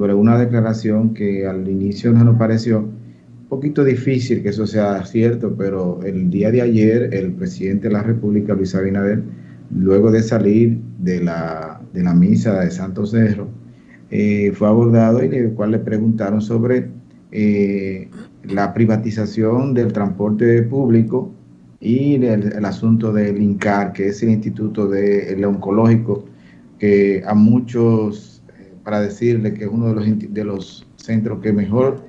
sobre una declaración que al inicio no nos pareció un poquito difícil que eso sea cierto, pero el día de ayer el presidente de la República, Luis Abinader, luego de salir de la, de la misa de Santo Cerro, eh, fue abordado y el cual le preguntaron sobre eh, la privatización del transporte público y el, asunto del INCAR, que es el Instituto de, Oncológico, que a muchos, para decirle que es uno de los, de los centros que mejor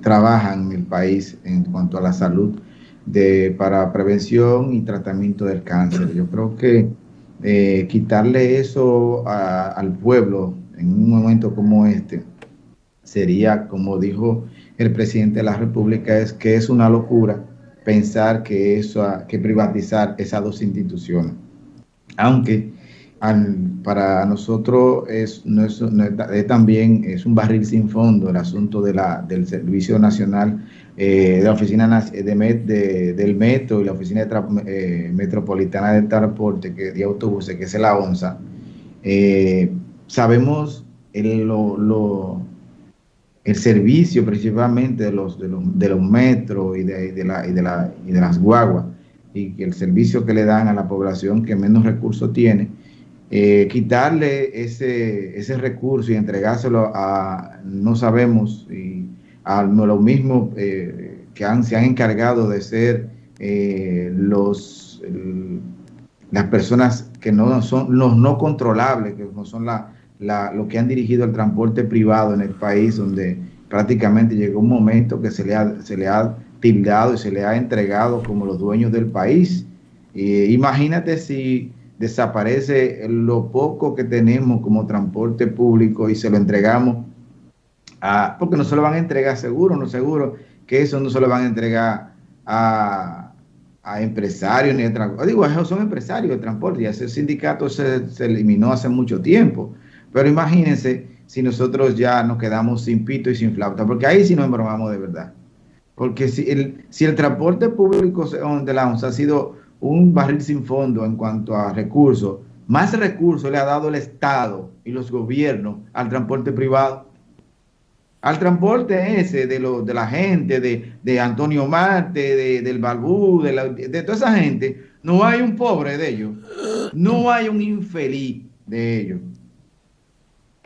trabajan en el país en cuanto a la salud de, para prevención y tratamiento del cáncer. Yo creo que eh, quitarle eso al pueblo en un momento como este sería, como dijo el presidente de la República, es que es una locura pensar que eso, que privatizar esas dos instituciones. Aunque para nosotros es, también es un barril sin fondo el asunto de la, del Servicio Nacional eh, de la Oficina de, de, del Metro y la Oficina eh, Metropolitana de Transporte que, de Autobuses, que es la ONSA. Eh, sabemos el, el servicio principalmente de los, de los, metros y de, de, y, la, y de las guaguas y el servicio que le dan a la población que menos recursos tiene eh, quitarle ese, ese recurso y entregárselo a, no sabemos, y a los mismos eh, que han, se han encargado de ser eh, los, las personas que no son los no controlables, que no son la, la, los que han dirigido el transporte privado en el país, donde prácticamente llegó un momento que se le ha, se le ha tildado y se le ha entregado como los dueños del país. imagínate si desaparece lo poco que tenemos como transporte público y se lo entregamos a, porque no se lo van a entregar seguro, no seguro, que eso no se lo van a entregar a, a empresarios ni a transporte. Digo, esos son empresarios de transporte, y ese sindicato se, se, eliminó hace mucho tiempo. Pero imagínense si nosotros ya nos quedamos sin pito y sin flauta, porque ahí sí nos embromamos de verdad. Porque si el, si el transporte público de la ONSA ha sido un barril sin fondo en cuanto a recursos. Más recursos le ha dado el Estado y los gobiernos al transporte privado. Al transporte ese de, lo, de la gente, de, Antonio Marte, de, del Balbú, de, toda esa gente, no hay un pobre de ellos. No hay un infeliz de ellos.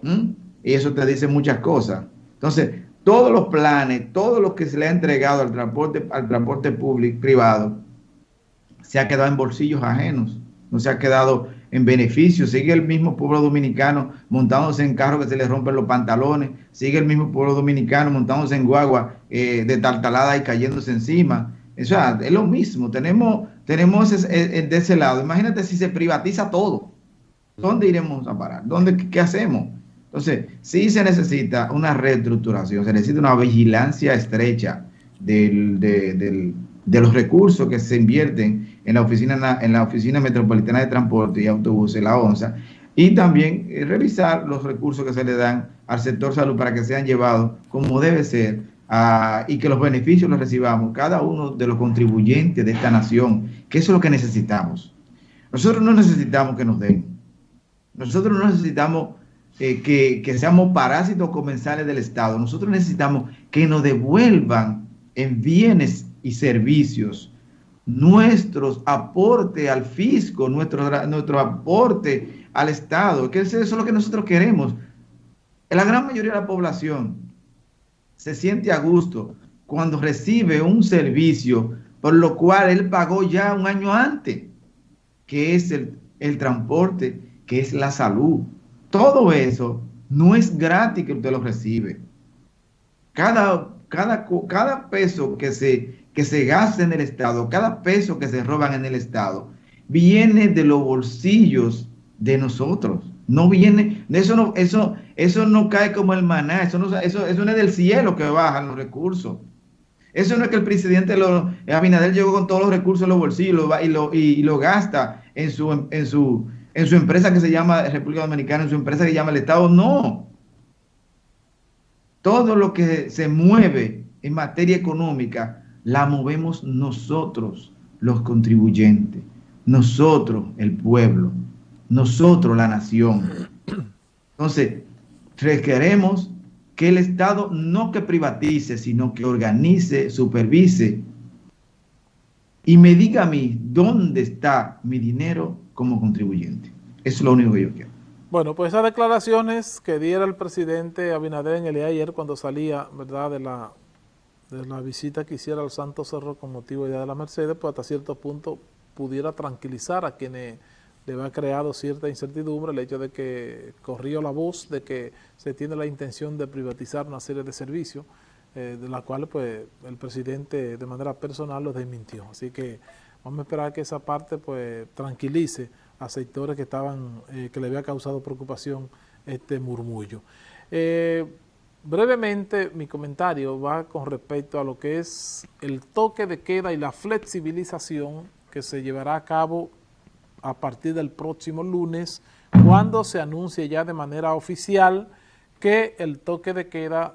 ¿Mm? Y eso te dice muchas cosas. Entonces, todos los planes, todo lo que se le ha entregado al transporte, al transporte público, privado, se ha quedado en bolsillos ajenos, no se ha quedado en beneficio. Sigue el mismo pueblo dominicano montándose en carros que se les rompen los pantalones, sigue el mismo pueblo dominicano montándose en guagua eh, de tartalada y cayéndose encima. O sea, es lo mismo, tenemos, tenemos de ese lado. Imagínate si se privatiza todo. ¿Dónde iremos a parar? ¿Dónde, ¿Qué hacemos? Entonces, sí se necesita una reestructuración, se necesita una vigilancia estrecha del, del de los recursos que se invierten en la oficina, en la oficina metropolitana de transporte y autobuses, la ONSA, y también eh, revisar los recursos que se le dan al sector salud para que sean llevados como debe ser y que los beneficios los recibamos cada uno de los contribuyentes de esta nación, que eso es lo que necesitamos. Nosotros no necesitamos que nos den. Nosotros no necesitamos eh, que, que seamos parásitos comensales del Estado. Nosotros necesitamos que nos devuelvan en bienes y servicios, nuestros aporte al fisco, nuestro, nuestro aporte al Estado, que eso es lo que nosotros queremos. La gran mayoría de la población se siente a gusto cuando recibe un servicio por lo cual él pagó ya un año antes, que es el, el transporte, que es la salud. Todo eso no es gratis que usted lo recibe. Cada, cada, cada peso que se que se gasta en el Estado, cada peso que se roban en el Estado, viene de los bolsillos de nosotros. No viene, eso no, eso, eso no cae como el maná, eso no, eso, eso no es del cielo que bajan los recursos. Eso no es que el presidente lo, Abinader llegó con todos los recursos en los bolsillos y lo, y, lo gasta en su, en, su, en su empresa que se llama República Dominicana, en su empresa que se llama el Estado. No. Todo lo que se mueve en materia económica la movemos nosotros, los contribuyentes, nosotros, el pueblo, nosotros, la nación. Entonces, requeremos que el Estado no que privatice, sino que organice, supervise y me diga a mí dónde está mi dinero como contribuyente. Eso es lo único que yo quiero. Bueno, pues esas declaraciones que diera el presidente Abinader en el día de ayer cuando salía, ¿verdad?, de la, de la visita que hiciera al Santo Cerro con motivo Día de la Mercedes, pues hasta cierto punto pudiera tranquilizar a quienes le ha creado cierta incertidumbre el hecho de que corrió la voz de que se tiene la intención de privatizar una serie de servicios, eh, de la cual pues el presidente de manera personal los desmintió. Así que vamos a esperar que esa parte pues tranquilice a sectores que estaban, eh, que le había causado preocupación este murmullo. Eh, brevemente, mi comentario va con respecto a lo que es el toque de queda y la flexibilización que se llevará a cabo a partir del próximo lunes, cuando se anuncie ya de manera oficial que el toque de queda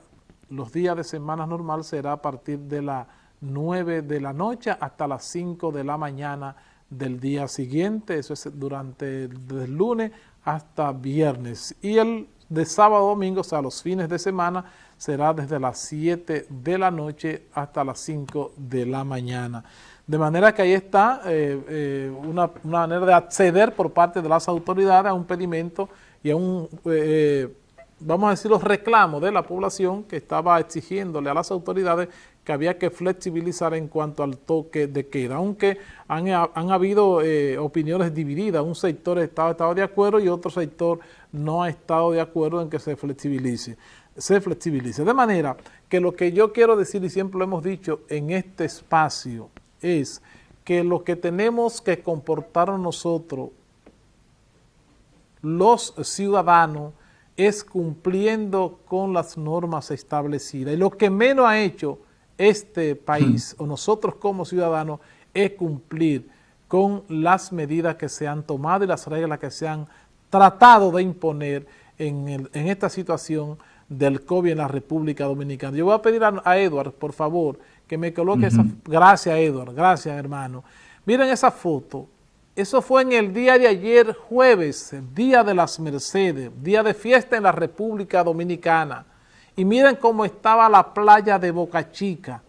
los días de semana normal será a partir de las 9 de la noche hasta las 5 de la mañana del día siguiente, eso es durante el lunes hasta viernes. Y el de sábado domingo, o sea, los fines de semana, será desde las 7 de la noche hasta las 5 de la mañana. De manera que ahí está eh, eh, una, manera de acceder por parte de las autoridades a un pedimento y a un, eh, vamos a decir, los reclamos de la población que estaba exigiéndole a las autoridades que había que flexibilizar en cuanto al toque de queda, aunque han, habido eh, opiniones divididas, un sector ha estado, de acuerdo y otro sector no ha estado de acuerdo en que se flexibilice, se flexibilice. De manera que lo que yo quiero decir, y siempre lo hemos dicho en este espacio, es que lo que tenemos que comportar nosotros, los ciudadanos, es cumpliendo con las normas establecidas. Y lo que menos ha hecho este país o nosotros como ciudadanos es cumplir con las medidas que se han tomado y las reglas que se han tratado de imponer en, esta situación del COVID en la República Dominicana. Yo voy a pedir a, Edward, por favor, que me coloque esa... Gracias, Edward. Gracias, hermano. Miren esa foto. Eso fue en el día de ayer, jueves, Día de las Mercedes, día de fiesta en la República Dominicana. Y miren cómo estaba la playa de Boca Chica,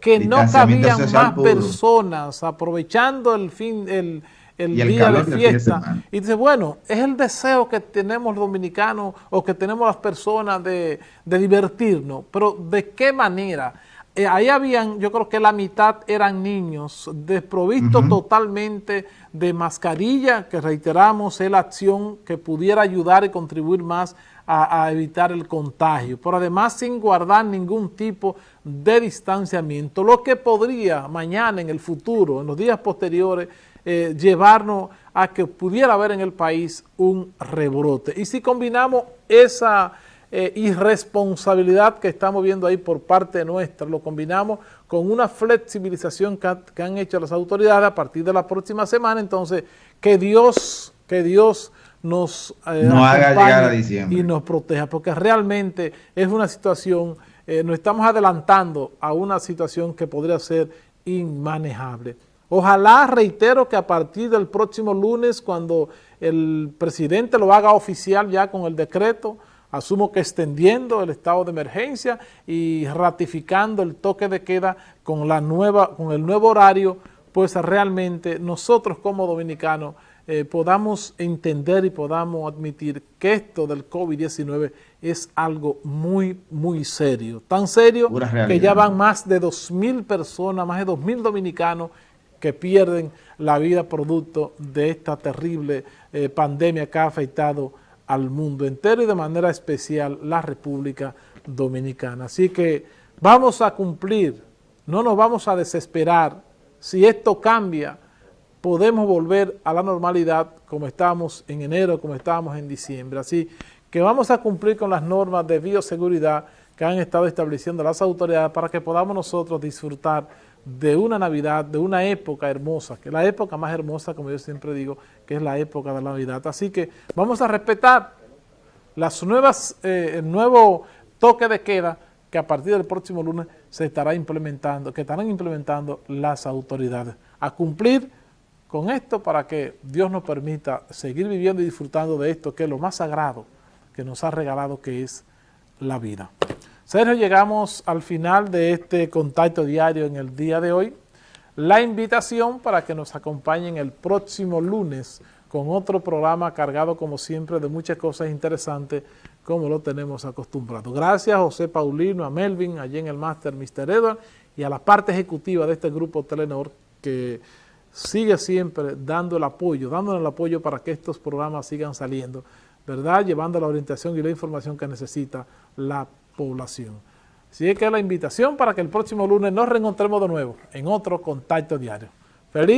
que no cabían más personas aprovechando el fin, el, día de fiesta. y dice, bueno, es el deseo que tenemos los dominicanos o que tenemos las personas de, divertirnos, pero ¿de qué manera? Eh, ahí habían, yo creo que la mitad eran niños, desprovistos totalmente de mascarilla, que reiteramos es la acción que pudiera ayudar y contribuir más a, evitar el contagio, pero además sin guardar ningún tipo de distanciamiento, lo que podría mañana, en el futuro, en los días posteriores, eh, llevarnos a que pudiera haber en el país un rebrote. Y si combinamos esa eh, irresponsabilidad que estamos viendo ahí por parte nuestra, lo combinamos con una flexibilización que, que han hecho las autoridades a partir de la próxima semana, entonces que Dios, que Dios nos eh, haga llegar a diciembre. y nos proteja, porque realmente es una situación, eh, nos estamos adelantando a una situación que podría ser inmanejable. Ojalá, reitero, que a partir del próximo lunes, cuando el presidente lo haga oficial ya con el decreto, asumo que extendiendo el estado de emergencia y ratificando el toque de queda con, la nueva, con el nuevo horario, pues realmente nosotros como dominicanos eh, podamos entender y podamos admitir que esto del COVID-19 es algo muy, muy serio. Tan serio que ya van más de 2.000 personas, más de 2.000 dominicanos que pierden la vida producto de esta terrible eh, pandemia que ha afectado al mundo entero y de manera especial la República Dominicana. Así que vamos a cumplir, no nos vamos a desesperar. Si esto cambia, podemos volver a la normalidad como estábamos en enero, como estábamos en diciembre. Así que vamos a cumplir con las normas de bioseguridad que han estado estableciendo las autoridades para que podamos nosotros disfrutar de una Navidad, de una época hermosa, que es la época más hermosa, como yo siempre digo, que es la época de la Navidad. Así que vamos a respetar las nuevas, eh, el nuevo toque de queda que a partir del próximo lunes se estará implementando, que estarán implementando las autoridades. A cumplir con esto para que Dios nos permita seguir viviendo y disfrutando de esto que es lo más sagrado que nos ha regalado que es la vida. Sergio, llegamos al final de este contacto diario en el día de hoy. La invitación para que nos acompañen el próximo lunes con otro programa cargado como siempre de muchas cosas interesantes como lo tenemos acostumbrado. Gracias a José Paulino, a Melvin, allí en el máster Mr. Edward y a la parte ejecutiva de este grupo Telenor que sigue siempre dando el apoyo, dándonos el apoyo para que estos programas sigan saliendo, ¿verdad? Llevando la orientación y la información que necesita la población. Así es que la invitación para que el próximo lunes nos reencontremos de nuevo en otro Contacto Diario. Feliz